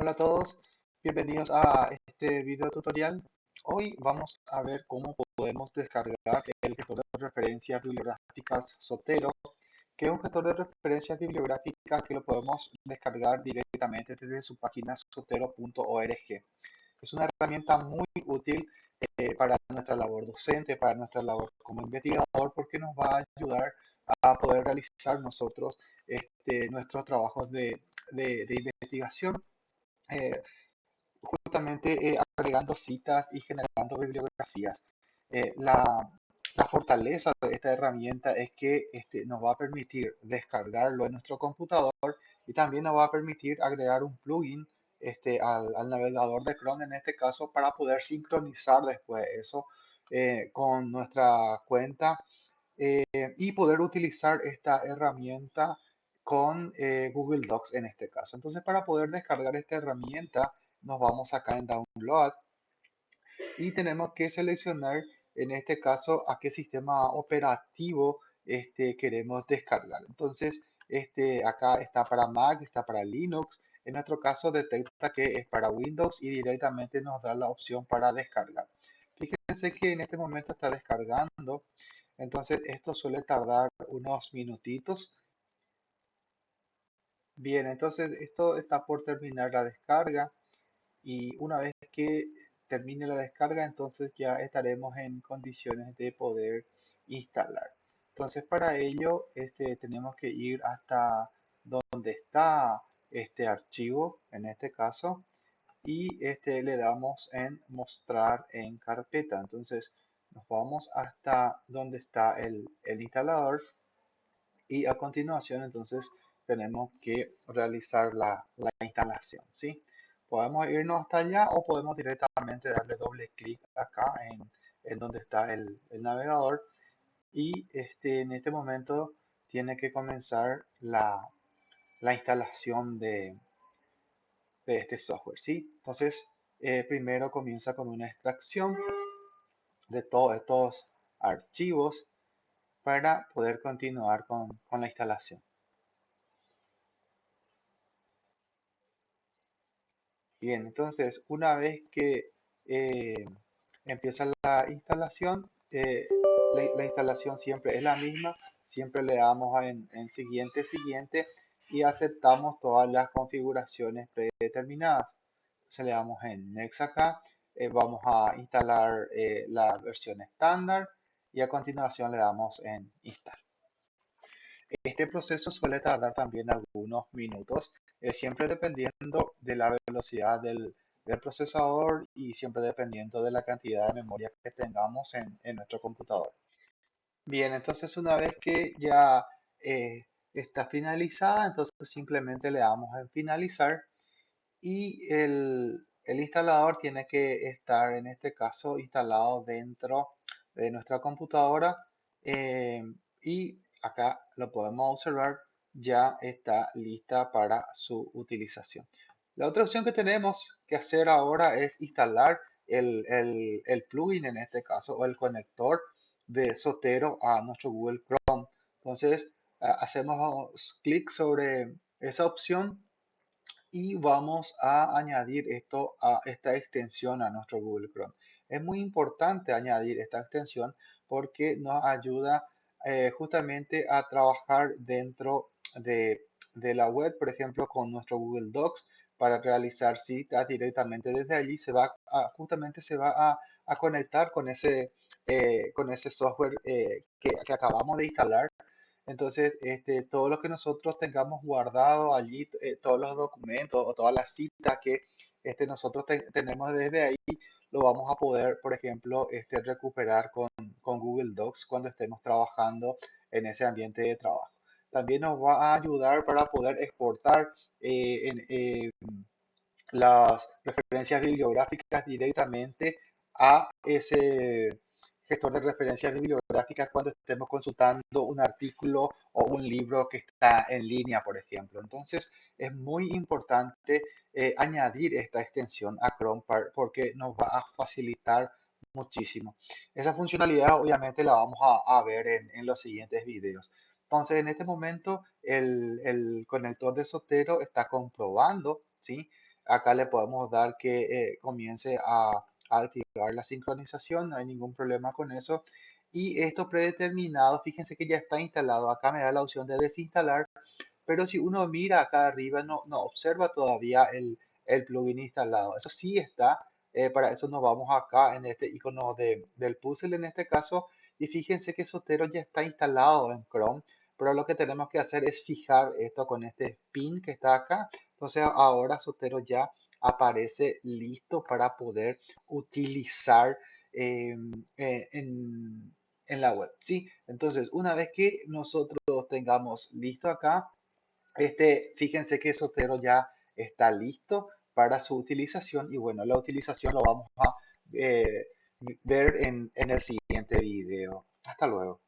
Hola a todos, bienvenidos a este video tutorial. Hoy vamos a ver cómo podemos descargar el gestor de referencias bibliográficas Sotero, que es un gestor de referencias bibliográficas que lo podemos descargar directamente desde su página sotero.org. Es una herramienta muy útil eh, para nuestra labor docente, para nuestra labor como investigador, porque nos va a ayudar a poder realizar nosotros este, nuestros trabajos de, de investigación eh, justamente eh, agregando citas y generando bibliografías. Eh, la, fortaleza de esta herramienta es que este, nos va a permitir descargarlo en nuestro computador y también nos va a permitir agregar un plugin este, al, navegador de Chrome en este caso para poder sincronizar después eso con nuestra cuenta y poder utilizar esta herramienta con eh, Google Docs en este caso. Entonces para poder descargar esta herramienta nos vamos acá en Download y tenemos que seleccionar en este caso a qué sistema operativo este, queremos descargar. Entonces este, acá está para Mac, está para Linux. En nuestro caso detecta que es para Windows y directamente nos da la opción para descargar. Fíjense que en este momento está descargando. Entonces esto suele tardar unos minutitos Bien, entonces esto está por terminar la descarga y una vez que termine la descarga entonces ya estaremos en condiciones de poder instalar. Entonces para ello este, tenemos que ir hasta donde está este archivo en este caso y este le damos en mostrar en carpeta. Entonces nos vamos hasta donde está el, el instalador y a continuación entonces tenemos que realizar la, instalación, ¿sí? Podemos irnos hasta allá o podemos directamente darle doble clic acá en, donde está el, navegador y este, en este momento tiene que comenzar la, instalación de, de, este software, ¿sí? Entonces, eh, primero comienza con una extracción de todos estos archivos para poder continuar con la instalación. Bien, entonces una vez que eh, empieza la instalación, eh, la, instalación siempre es la misma, siempre le damos en, siguiente, siguiente y aceptamos todas las configuraciones predeterminadas. Entonces le damos en Next acá, eh, vamos a instalar la versión estándar y a continuación le damos en Install. Este proceso suele tardar también algunos minutos siempre dependiendo de la velocidad del, procesador y siempre dependiendo de la cantidad de memoria que tengamos en, nuestro computador. Bien, entonces una vez que ya eh, está finalizada, entonces simplemente le damos en finalizar y el, instalador tiene que estar en este caso instalado dentro de nuestra computadora eh, y acá lo podemos observar ya está lista para su utilización. La otra opción que tenemos que hacer ahora es instalar el, plugin en este caso o el conector de Sotero a nuestro Google Chrome. Entonces hacemos clic sobre esa opción y vamos a añadir esto a esta extensión a nuestro Google Chrome. Es muy importante añadir esta extensión porque nos ayuda eh, justamente a trabajar dentro de, la web, por ejemplo, con nuestro Google Docs para realizar citas directamente desde allí, se va a, justamente se va a, conectar con ese, eh, con ese software eh, que, acabamos de instalar. Entonces, este, todo lo que nosotros tengamos guardado allí, eh, todos los documentos o todas las citas que este, nosotros tenemos desde ahí, lo vamos a poder, por ejemplo, este, recuperar con, con Google Docs cuando estemos trabajando en ese ambiente de trabajo también nos va a ayudar para poder exportar eh, eh, las referencias bibliográficas directamente a ese gestor de referencias bibliográficas cuando estemos consultando un artículo o un libro que está en línea, por ejemplo. Entonces, es muy importante eh, añadir esta extensión a Chrome porque nos va a facilitar muchísimo. Esa funcionalidad obviamente la vamos a, ver en, en los siguientes videos. Entonces, en este momento, el, conector de Sotero está comprobando, ¿sí? acá le podemos dar que eh, comience a, a activar la sincronización, no hay ningún problema con eso. Y esto predeterminado, fíjense que ya está instalado. Acá me da la opción de desinstalar, pero si uno mira acá arriba no, no observa todavía el, el plugin instalado. Eso sí está, eh, para eso nos vamos acá en este icono de, del puzzle en este caso. Y fíjense que Sotero ya está instalado en Chrome, pero lo que tenemos que hacer es fijar esto con este pin que está acá. Entonces ahora Sotero ya aparece listo para poder utilizar em, eh, en, en la web. ¿sí? Entonces, una vez que nosotros tengamos listo acá, este, fíjense que Sotero ya está listo para su utilización y bueno, la utilización lo vamos a eh, ver en, en el siguiente video. Hasta luego.